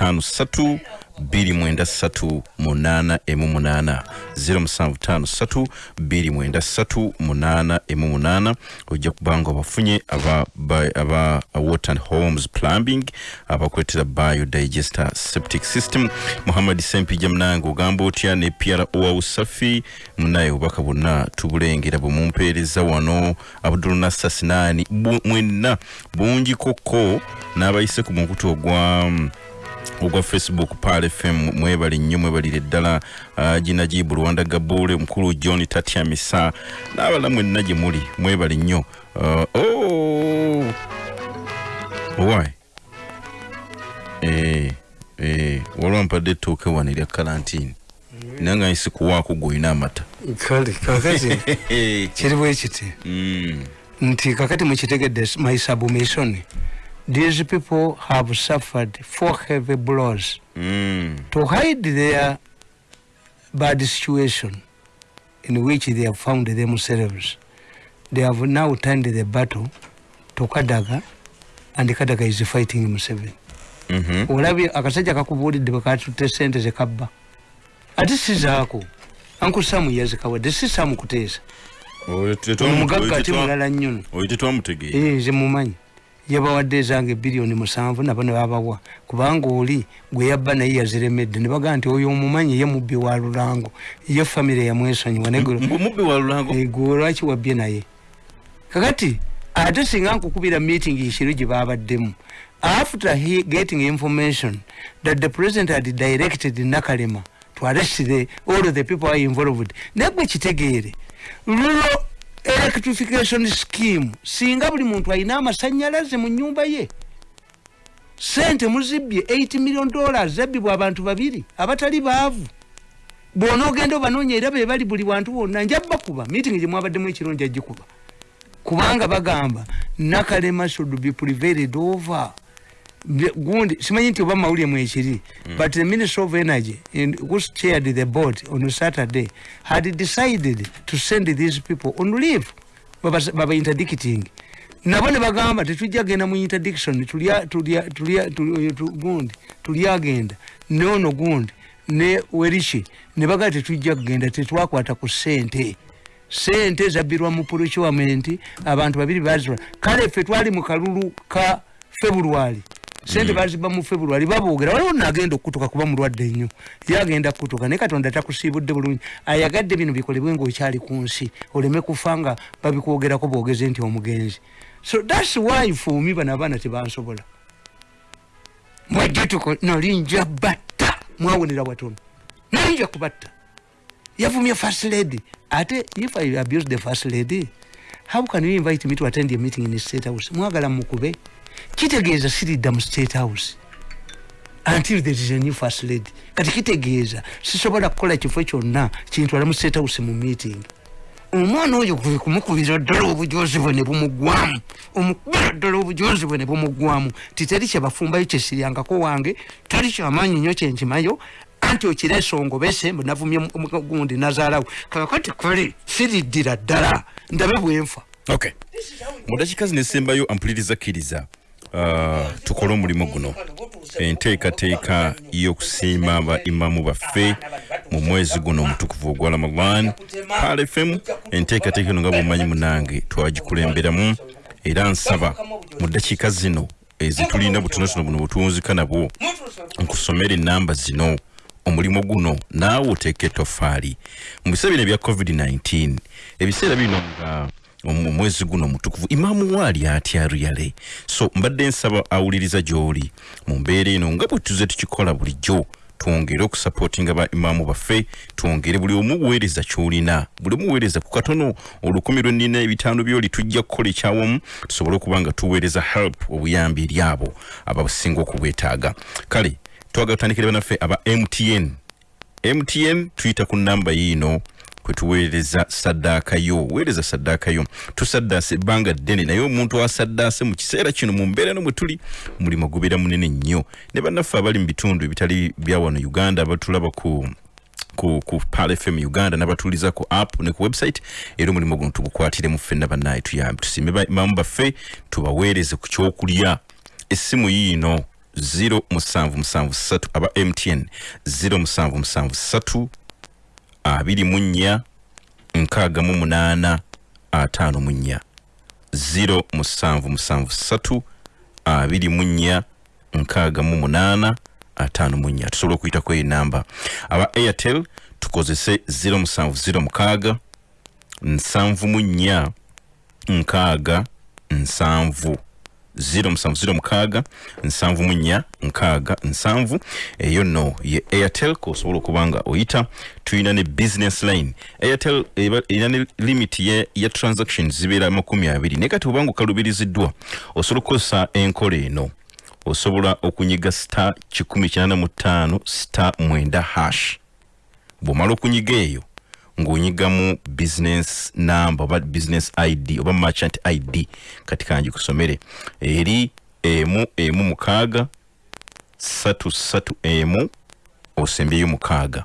0753 293 8 emu 8 0753 293 8 emu 8 ojja kubanga obafunye aba, ba- aba water and homes plumbing abakuletera biodigester septic system muhammad sempija munange ogamba otya ne piara owa usafi munaye obubaka bwonna tubulengera bwe mumpeereza wano abdul nasser sinani Bu- mwenna bungi koko n'abayise ku mukutu ogwa mm, ogwa facebook pal fm mwebali nnyo mwebalire ddala. Uh, ginajibu rwanda gabule omukulu john tatyamisa n'abala mwenna gye muli mwebali nnyo. Uh, oh, why? Eh, eh, waliwo mpadde ettooke wano erya kalantini nange nsi kuwaako gweolina amata. Kale kakati kiri bwe kiti? Mm, nti kakati mukitegedde my submission these people have suffered four heavy blows mm, to hide their bad situation in which they have found themselves they have now turned the battle to kadaga and kadaga is fighting museveni mhm. olabye akasajja kakubuulidde bwe katutte sente zekabba ate sizaako ankusamu yazikawadde si samu kuteesa omugagga ate mulala nnyono nze mumanyi yabawadde ezange biliyoni musanvu nabo ne babawa. Kubanga oli gwe yabba naye yaziremedde ne bagaa nti oyo omumanyi ye mubbi wa lulango. Ye famire yamwesonyiwa Mbu mubbi wa lulango? Gwe lwaki wabbye naye? Kakati ate singa nkukubira meeting ekiro gye babaddemu. After he getting information that the president had directed nakalema to arrest the, all of the people are involved naye gwe kitegeere. Rural electrification scheme. Singa buli muntu alina amasanyalaze mu nyumba ye sente muzibbye 8 million dollars zabbibwa abantu babiri abatali baavu. Bwona ogenda obanoonya era be bali buli wantu wonna nja bakuba meeting gye mwabaddemu ekiro nja gikuba. Kubanga bagamba nakalema should be prevailed over gundi simanyi nti oba mawulire mwekiri but the minister of energy in, who chaired the board on saturday had decided to send these people on leave. Baba interdicting. Nabo ne bagamba tetujja genda mu interdiction gundi tulyagenda nono gundi ne werichi ne bagamba tetujja kugenda tetwakwata ku sente sente zabbirwa mu procurement abantu babiri bazirwa kale ffe twali mu kalulu ka february sente baziba mu february baboogera waliwo nagenda okukutuka kuba mulwadde nnyo yagenda kukutuka naye katonda takusiibudde bulungi. Ayagadde bino bikolebwe ngaokyali ku nsi oleme kufa nga babikwogerako boogeze nti omugenzi. So thats why fumi bano abaana tebansobola. Mwajja tuko nolinja batta mwawonera watono nolinja kubatta yavumye first lady. Ate if i abuse the first lady how can you invite me to attend a meeting in state house? Mwagala mukube kitegeeza siridda mu state house. Until there is a new first lady kati kitegeeza sisobola kukola kifo kyonna kintwala mu state house mu meeting. Omwana oyo kumukubira ddala obujozi bwe ne bumugwamu. Omukubira ddala obujozi bwe ne bumugwamu. Titeri kyebafumbayo kyesiryangako wange tali kyamaanyi nnyo kyenkimayo anti okireesa ongobese navumye gundi nazaalawo kakati kale siriddira ddala. Ndabe bwenfa okay. Mu dakiika zino esembayo ampuliriza kkiriza tukole omulimu guno. Enteekateeka y'okusiima ba imamu baffe mu mwezi guno omutukuvu ogwa ramadan. Pal fm enteekateeka eno nga bwemanyi munange twagikulemberamu era nsaba mu dakiika zino ezitulina butonotono buno butuwunzika nabwo nkusomera enamba zino. Omulimu guno naawe oteeka etoffaali mu biseera bino ebya covid-19 ebiseera bino nga mu mwezi guno omutukuvu imaamu waali atya ryale so mbadde nsaba awuliriza gy'oli. Mu mbeera eno nga bwe tuze tukikola bulijjo twongere okusapootinga ba imaamu baffe twongere buli omu buweereza ky'olina. Buli omu buweereza ku katono olukumi lwe nnina ebitaano byoli tujja kukola ekyawamu tusobole okuba nga tuweereza help obuyambi eri abo abasinga okubwetaaga. Kale twagala tutandikire banaffe aba mtn mtn tuyita ku namba yiino kwetuweereza saddaaka yo weereza saddaaka yo. Tusaddaase ebbanga ddene naye omuntu asaddaase mu kiseera kino mu mbeera no mwe tuli mulimu gubeera munene nnyo. Ne bannaffe abali mu bitundu ebitali bya wano uganda abatulaba ku ku, ku pal fm uganda n'abatuuliza ku app ne ku website era omulimu guno tugukwatiremu ffenna bannaye tuyambe. Tusiime ba- imamu baffe tubaweereze ku kyokulya. Essimu yiino 0773 aba mtn 0773 abiri mu nnya nkaaga mu munaana ataano mu nnya. 0773 abiri mu nnya nkaaga mu munaana ataano mu nnya. Tusobola okuyitako eyo namba. Aba airtel tukozese 0706 mukaaga nsanvu mu nnya nkaaga nsanvu 0706 mukaaga nsanvu mu nnya nkaaga nsanvu eyo nno ye airtel kosobola okuba nga oyita tulina ne business line. Airtel erina ne limit ya, ya transactions zibeera makumi abiri. Naye kati obanga okalubiriziddwa osobola okukozesa enkola eno osobola okunyiga star 185 star 9 hash. Bw'omala okunyiga eyo ng'onyigamu business number oba business id oba merchant id kati kangi kusomere. Eri emu emu mukaaga satu satu emu osembyeyo mukaaga.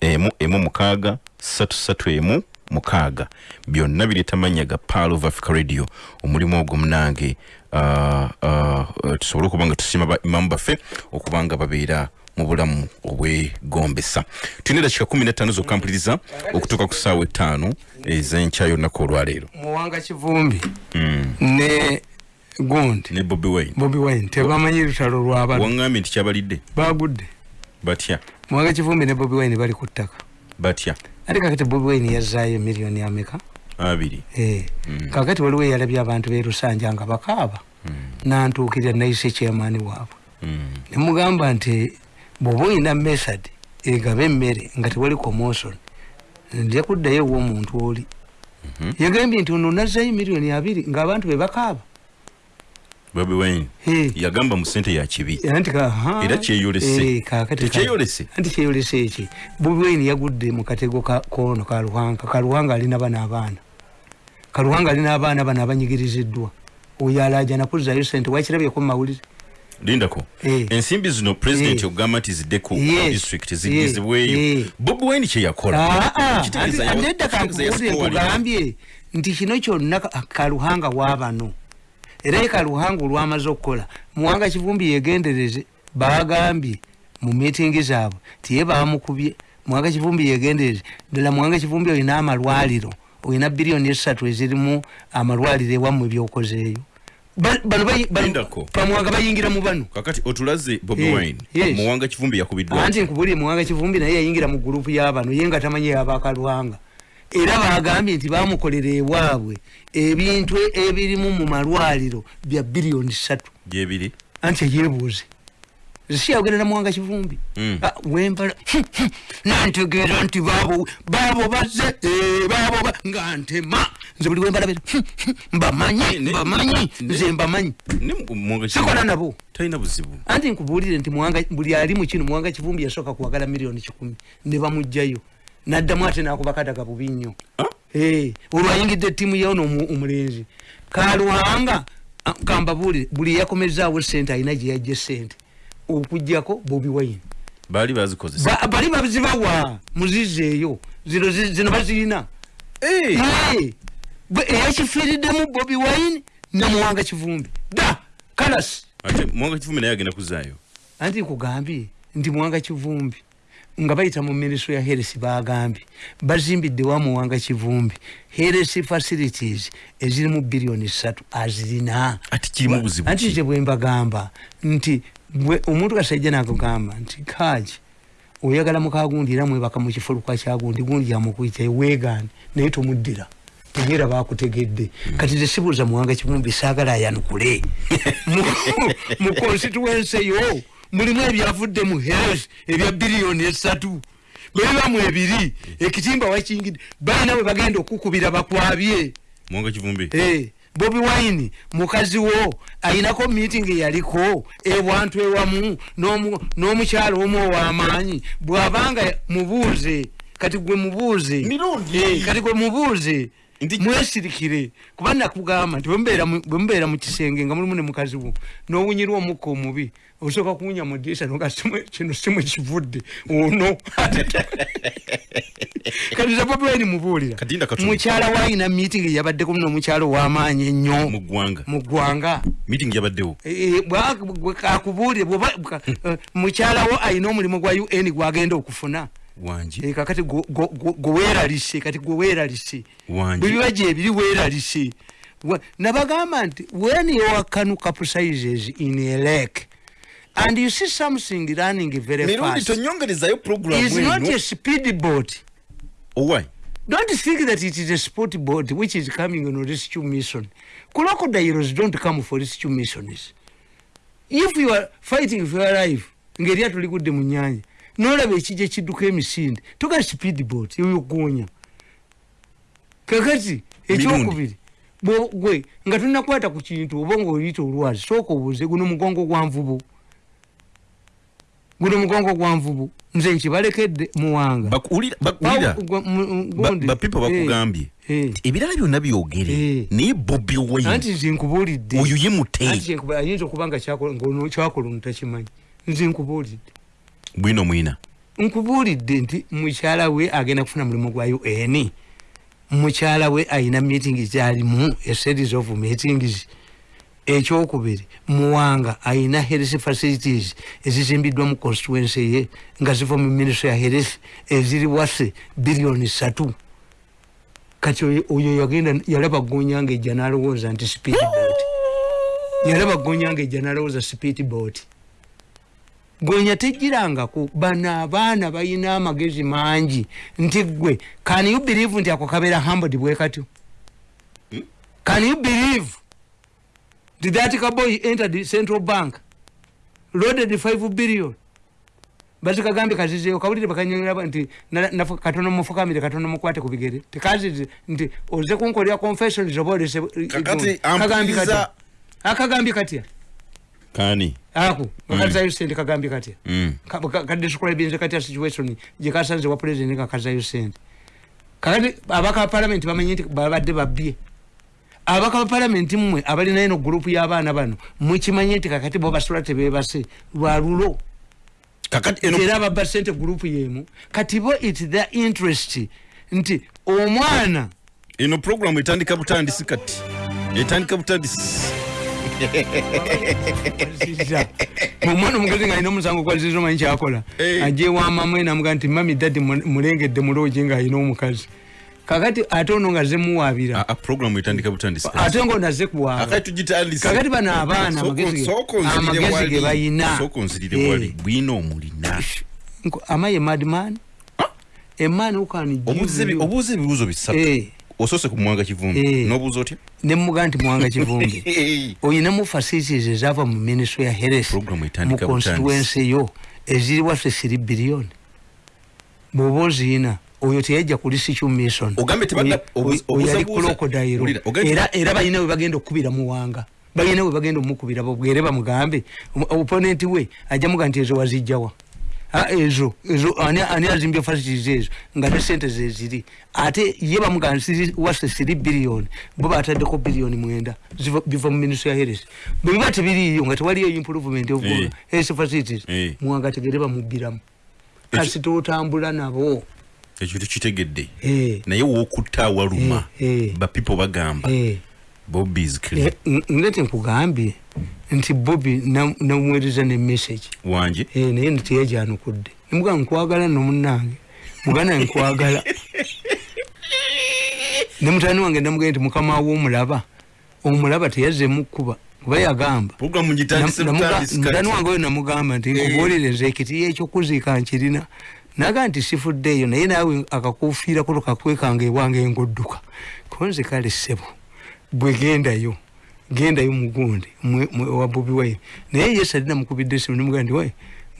Emu emu mukaaga satu satu emu mukaaga. Byonna bireeta mannya ga pal of africa radio omulimu ogwo munange. Uh, uh, tusobole okuba nga tusiima ba imamu baffe okuba nga babeera mu bulamu obwegombesa. Tulina edakika kumi netaano zokka mpuliriza okutuuka ku ssaawa ettaano ez'enkya y'olunaku olwaleero. Muwanga kivumbi ne gundi ne bobi wine. Bobi wine tebamanyi lutalo lwabano waŋŋambye nti kyabalidde. Bagudde. Batya. Muwanga kivumbi ne bobi wine bali ku ttaka. Batya. Ate kakati bobi wine yazaayo miliyoni ameka? Abiri. Eh, kakati waliwo eyalabye abantu b'e lusanja nga bakaaba. Nantuukirira nayise chairman waabwe. Mm. nemugamba nti bw'oba oyina method egaba emmere nga tewali commotion nja kuddayo ew'omuntu oli. Yagambye nti ono nazzayo miliyoni abiri ng'abantu be bakaaba. Bobi wine yagamba mu ssente ya kibi. Anti ka- ha? Era kyeyolese. Eh, kaakati ka- Tekyeyolese? anti kyeyolese eki? Bobi wine yagudde mu katego ka- kono kaluhanga kaluhanga alina bana abaana. Kaluhanga alina abaana bano abanyigiriziddwa. Oyo alajana kuzzayo sente wakirabyeko mu mawulire lindako Eh. ensimbi zino pulezidenti Eh. ogamba nti zidde ku Yes. district zigezebweyo Eh. bobi wine kyeyakola nedda nkugambye nti kino kyonna ka- kaluhanga wabano era ye kaluhanga olwamaze okukola. Muwanga kivumbi yegendereze bagambye mu mitingi zaabwe tiye bamukubye muwanga kivumbi yegendereze ddala muwanga kivumbi olina amalwaliro olina biliyoni esatu ezirimu amalwaliro ewammwe byokozeeyo Bamuwanga bayingira mu bano kakati otulaze bobi wine muwanga kivumbi yakubiddwa anti nkubulire muwanga kivumbi naye yayingira mu gurupu y'abano ye nga tamanyi yabakalwanga era bagambye nti bamukolera ewaabwe ebintu ebirimu mu malwaliro bya biliyoni satu gyebiri anti yebuuze siyagenda na muwanga kivumbi. Mm. Ah, wembala nantegeera nti baabo baabo bazze eh, baabo ba- nga ntema nze buli mbamanyi Ne- mbamanyi ne- nze mbamanyi. sikola nabo talina buzibu. Anti nkubuulire nti Muwanga- buli ali mu kino muwanga kivumbi yasooka kuwagala miliyoni kikumi. Ne bamugjayo. Naddamu ate nakuba kadaga bubi nnyo. Ah? Eh, olwo ayingidde ettiimu yawo omulenzi. Kalwanga ah, kambabuulire buli yakomezaawo sente alina gye yajja sente okugjako bobi wine. Baali bazikozesa. Ba- bali bazibawa muzizeeyo. Zino zi- zino bazirina. Eh, bwe- eyakifiiriddemu bobi wine namuwanga kivumbi. Da! Kalasi ate muwanga kivumbi naye agenda kuzaayo. Anti nkugambye nti muwanga kivumbi nga bayita mu minisitule ya heresi bagambye bazimbidde wa muwanga kivumbi. Heresi facilities ezirimu biliyoni satu azirina. Ati kirimu buzibu anti kye bwe mbagamba nti omuntu kasajja nakugamba nti kaji oyagala mukagundi era mwebaka mu kifuluka kyagundi gundi yamukuyita weegaane naye tomuddira. Tegeera bakutegedde kati tesibuuza muwanga kivumbi saagala ayanukule. Mu- constituensi eyo mulimu ebyavudde mu health ebya biliyoni esatu. Bebibamu ebiri ekitimba wakingidde balina bwe bagenda okukubira bakwabye. Muwanga kivumbi. Eh, bobi wine mukazi wo ayinako meeting eyaliko ewantu ewamu n'omu- n'omukyalo omu ow'amaanyi bw'abanga mubuuze kati gwe mubuuze. Eh, kati gwe mubuuze mwesirikire kuba nakugamba nti bwemubeera mu- kisenge nga mulimu ne mukazi wo n'owunyirwa omukka omubi osooka kuwunya mu ddirisa noga kino simu kivudde. Ono. Kati za bobiwaini mubuulira mukyala waayina meeting yabaddeko n'omukyala ow'amaanyi ennyo. Mu ggwanga. Mu ggwanga. Meeting yabaddewo. Bwa- bwe- akubuulire mukyalawo alina omulimu gwa un gwagenda okufuna wangi. Eh, kakati gwe- gwe gwe- gwe weeralise kati gwe weeralise wangi. Bwebiba gyebiri weeralise Wa- nabagamba nti when your canoe capsizes in a lake and you see something running very fast is not a speed boat. Owai don't think that it is a sport boat which is coming on rescue mission crocodiles don't come for rescue missions. If you are fighting for your life ngaeryato ligudde mu nyanja nolaba ekijja ekidduka emisinde. Toga speed boat eyogonya kakati ekyokubiri. Gwe nga tonakwata ku kintu oba ngaoyita olwazi sooka obuuze guno mugongo gwa nvubu. Guno mugongo gwa nvubu. Nze nkibalekedde muwanga bapipo Eh, bakugambye. Eh. ebirala byonna byogere. Eh. naye bobi wine. Anti nze nkubuulidde. Oyo ye mute anti nkubu- ayinza okuba nga kyakola ono takimanyi nze nkubuulidde bwino mwina. Nkubuulidde nti mukyala we agenda kufuna mulimu gwa un mukyala we ayina meetings gyalimu a series of meetings. Ekyokubiri muwanga ayina health facilities ezizimbiddwa mu constituency ye nga ziva mu ministry ya health eziri wase biliyoni satu kati oyo- yagenda yalaba gonyanga ejja nalowooza nti speed boat. Yalaba gonyanga ejja nalowooza speed boat gonya tejirangako bano abaana balina amagezi mangi nti gwe can you believe nti ako kabeera hambod bwe katyo? Can you believe nti that kaboy entered central bank loaded 5 billion? Bati kagambye kazizeyo kawulire bakanyonera nti katono mufukamire katono mukwate ku bigere. Tekazize nti oze kunkolera confessions oba olese kagambye katya akagambye katya kani? Ako ngakazayo sente kagambye katya Mm. kadescribinze katya situation gyekasanze wa president nga kazayo sente kakati abaka ba palamenti bamanye nti babadde babbye abaka ba palamenti mmwe abalina eno gurupu y'abaana bano mukimanye nti kakati bo basula tebebase lwalulo kakati eno era babba sente gurupu yemu. Kati bo its their interest nti omwana. Eno programu etandika butandisi kati. Etandika butandisi Zizza. omwana omugazi nga alina omusango gwazizza omanyi kyakola Eh. ajewamamwe namuga nti mami dadi mu- mulengedde muloogi ng'alina omukazi kakati ate ono nga zemuwaabira Ah, ah, ate ngo naze kuwaaba akati tugitandise kakati bano abaana amagezi ge- soko nzirire amagezi wali. ge bayina. soko nzirire Eh. wali bwina omulina Nko- am I a madman? A man who can give obuuza ebibuuzo bisatu Eh, osoose ku muwanga kivumbi Eh. n'obuuza otya ne muga nti mwanga kivumbi oyinamu facilities ezava mu ministry ya health Program mu etandika constituency yo eziri waffe 3 billion. Bwoba oziina oyo teyajja ku rescue mission Ogambe tebadda- obuza- oyali obuza- krokodayiro Wulira, ogambe- era era balina we bagenda okukubira muwanga balina we bagenda omukubira bwere bamugambe. Omu- opponent we ajja muga nti ezo wazijjawa Ah, ezo ezo ani ani azimbye facilities ezo nga ne sente zeziri ate ye bamuga nti wase 3 billion. Bo bataddeko billioni mwenda. Biva mu ministry ya health bwe biba tebiriiyo nga tewaliyo improvement of Eh. health facilities Eh. muwanga tegere bamubbiramu Ekyo- kasi totambula nabo. Ekyo tekitegedde Eh. naye wookutta awaluma Eh, eh. bapipo bagamba. Bobis clear ngete nkugambye nti bobi na- namuweereza ne message. Wanje Eh, naye ntiyajyanukudde nemuga nkwagala nomunange muganda nkwagala. Ne mutani wange namugenda nti mukama wo omulaba teyazemu kuba yagamba. Mutani wange oyo namugamba nti nkubuulire nze ekiti ekyokuziika nkirina. Naga nti sifuddeeyo naye naawe akakufiirako tukakwekanga ewange engodduka konze kale ssebo bwe gendayo gendayo mugundi wa bobi wine. Naye ye sali namukubidde esimu nemugaa nti we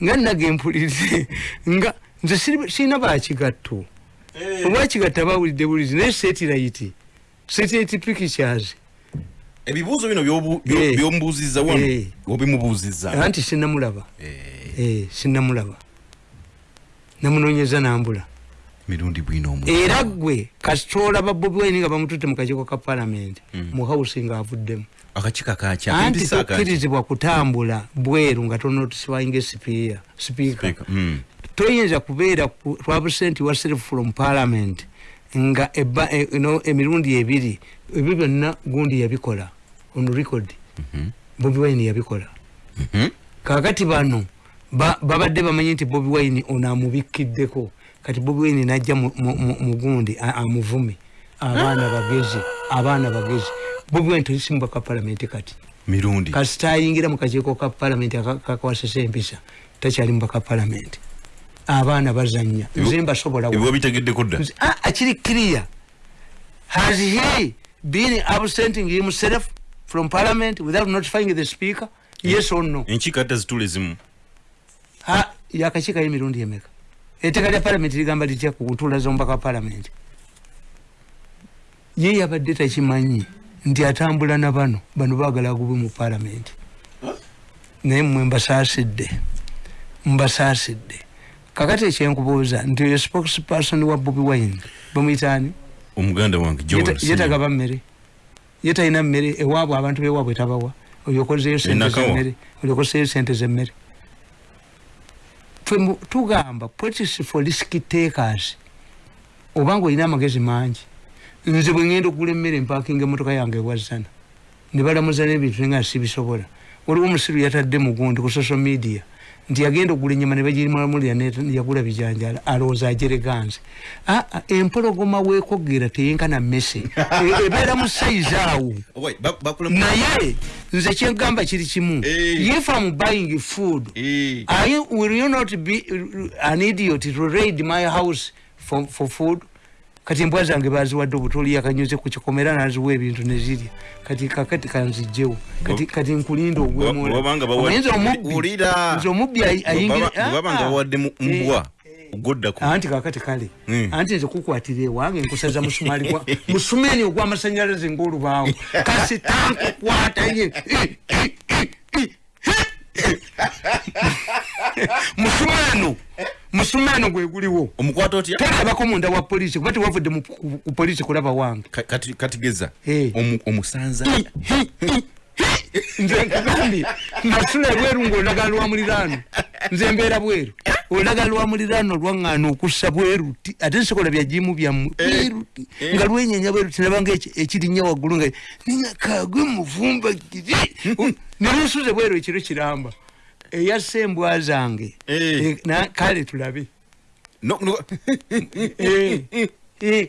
nga nage mpulirize nga nze siri- sirina bakigatto obwakigatta bawulidde bulizi naye setirayiti setirayiti pictures. Ebibuuzo bino byobu- byo- Eh. byombuuziza wano Eh. obimubuuziza anti sinamulaba Eh, sinamulaba namunonyeza nambula. Mirundi bwina omu era gwe kasitola ba bobi wine nga bamututte mu kakiiko ka palamenti mu hausi ng'avuddemu akakika kakya anti tokkirizibwa kutambula bweru nga tonotisibwinga sipiika sipiika Speaker, mm. toyinza kubeera ku- twabusenti wa self from parliament nga eba, e, no, emirundi ebiri ebyo byonna gundi yabikola on record. Bobi wine yabikola. Mhm. kakati bano ba- babadde bamanyi nti bobi wine ono amubikkiddeko kati bobi wine najja mu- mu mu- mu gundi a- amuvume. Abaana bagezi abaana bagezi wine tesimbwa ka palamenti kati. Mirundi. Kasita ayingira mu kakiiko ka palamenti aka- kakwasisa empisa takyali mubaka palamenti abaana bazanya. Nze mbasobola wa- ebyo bitegeddeko dda Nze- ah, akiri clear. Has he been absenting himself from parliament without notifying the speaker? Yes or no? enkiiko ate zitula ezimu. Ha, yakakikayo emirundi emeka? Etteeka lya palamenti ligamba litya ku ntuula z'omubaka wa palamenti ye yabadde takimanyi nti atambula na bano bano baagala agubwe mu palamenti naye mmwe mbasaasidde mbasaasidde. Kakati ekyenkubuuza nti oyo spokesperson wa bobi wine bamuyitaani omuganda wange Joel Yeta- Senior. yetagaba mmere ye talina mmere ewaabwe abantu bewaabwe tabawa olyokozeyo sente zemmere olyokozeyo sente zemmere. Tugamba politics for risk takers obanga olina amagezi mangi nze bwe ngenda okugula emmere mpakinga emotoka yange ewazana ne balamuza n'ebintu nga sibisobola waliwo omusiru yatadde mugundi ku social media. Nti yagenda okugula enyama ne bagimulamulira yagula bijanjala alowooza ajereganze aa empologoma weekogera teyenkana mmese. E- ebeera mu sayizi awo. Naye nze kyengamba kiri kimu. If am buying food you, will you not be an idiot to raid my house for, for food kati embwa zange baziwadde obutoli yakanyuze ku kikomera naziwa ebintu nezirya kati kakati kanzijjewo kati, kati nkulinda nze omubbi ayi- ayingira Bwe babanga Ah, bawadde eh, mbwa ogoddako anti kakati kale. Mm. anti nze kukwatira ewange nkusaza musumali gwa musumeni ogw'amasanyalaze ngaolubaawo kasi tankukwata ye musumeno gweguliwo omukwata otya? Terabako munda wa polisi kuba tewavudde mu- ku polisi kulaba wange. Ka- kati- katigeza Eh. Omu- omusanza? Nze nkugambye nasula ebweru ngaolagala lwa muliraano. Nze mbeera bweru. Olagala lwa muliraano lwaŋŋaana okussa bweru ti- ate nsokola byajimu byammwe bweru ti. nga lwenyenya bweru tinabanga ekirinnya waggulu nga ninkagwe muvumba giri. Nelusuze bweru ekiro kiramba eyassa embwa zange. Eh. Eh, kale tulabe. Eh, eh.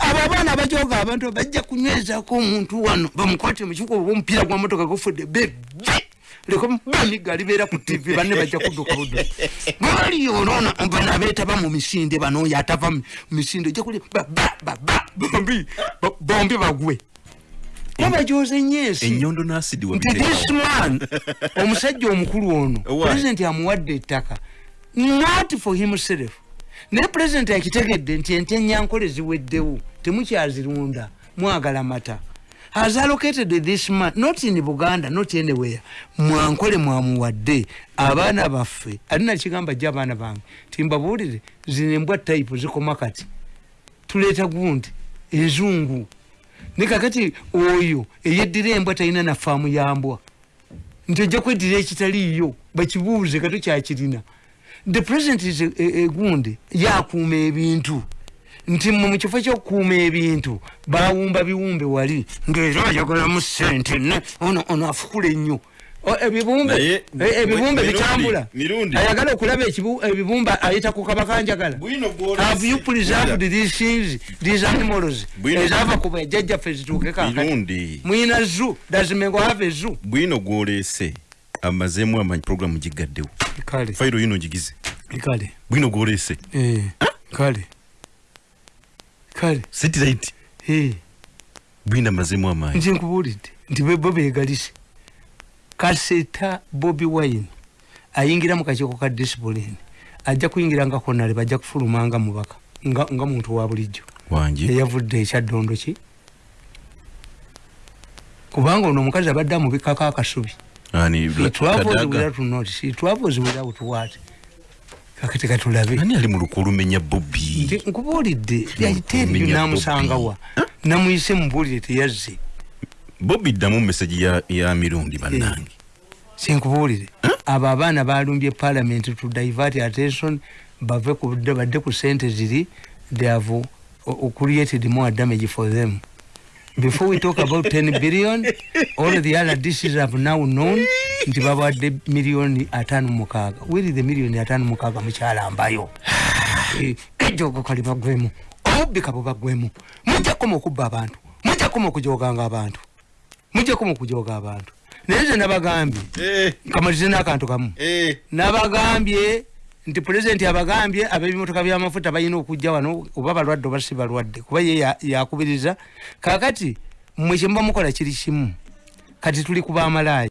abo abaana abajoga abantu bajja kunywezako omuntu wano bamukwate mukigo oba omupiira gwa motoka gufudde bebe lekobamiga libeera ku tv banne bajja kudduka buddu. Bali olona bano abeetaba mu misinde bano oyo atava mu misinde ojja kuli bababa bombi ba- bombi bagwe babajoza ennyo ensi ennyondo n'asidi nti wabiteeka this man omusajja omukulu ono Why? pulezidenti amuwadde ettaka. Not for himself. Naye pulezidenti akitegedde nti ente enyankole ziweddewo temukyazirunda mwagala mata. Has allocated this man not in buganda not anywhere. Mwankole mwamuwadde abaana baffe. Alina kigamba jja abaana bange? Timbabuulire zino embwa type zikoma kati. Tuleeta gundi enzungu ne kakati oyo eyeddira embwa talina na faamu ya mbwa. Nti ojja kweddira ekitaliiyo bakibuuze kato kyakirina the president is a- a- egundi yakuuma ebintu. Nti mu kifo kyokukuuma ebintu bawumba biwumbe wali ngaera ayagalamu sente ne ono ono afukula ennyo O, ebibumbe. Naye, eh, ebibumbe mirundi, bitambula. ayagala okulaba ebibumbe ayita ku kabakanjagala Bwino gwolese. have you preserved these things these animals? Ezava ku bajjajjaffe zituuke kakati mirundi. Mwina zu dazimengo have ezu bwino gwoleese amazeemu amanyi programu gigaddewo fayiro yino gigize kale. Bwino gwoleese. Eh, kale. Kale. Satellite. Eh, bwino amazeemu amaanyi nze nkubuulidde nti be- bo beegalise kaseta bobi wine ayingira mu kakiiko ka discipline. Ajja kuyingira nga konale bajja kufulumanga mubaka nga, nga muntu wa bulijjo. Eyavudde ekyaddondo ki? Kubanga ono omukazi abadde amubikako akasubi. Kakati katulabe. Ani ali mu luku olumenya bobbi nti nkubuulidde Okumenya namusangawa. Namuyise mubuulire teyazze bobbi ddamu meseji ya, ya mirundi bannange. sinkubuulire abo abaana balumbye parliament to divert attention bave badde ku sente ziri they have uh, created more damage for them. Before we talk about 10 billion all the other dishes have now known nti babawadde miliyoni atano mukaaga. Weri the miliyoni atano mukaaga? Mukyalambayo Eh, ejogo kali bagwemu obubbi kabo bagwemu mujjakoma okubba abantu. Mujjakoma okujoganga abantu mujjakoma okujoga abantu. Naye nze nabagambye Eh, kamalize n'akantu kamu. Eh. nabagambye nti pulezidenti abagambye ab'ebimotoka by'amafuta balina okujja wano oba balwadde oba si balwadde kuba ye ya- yakubiriza. Kakati mmwe kyemuba mukola kiri kimu kati tuli ku bamalaayi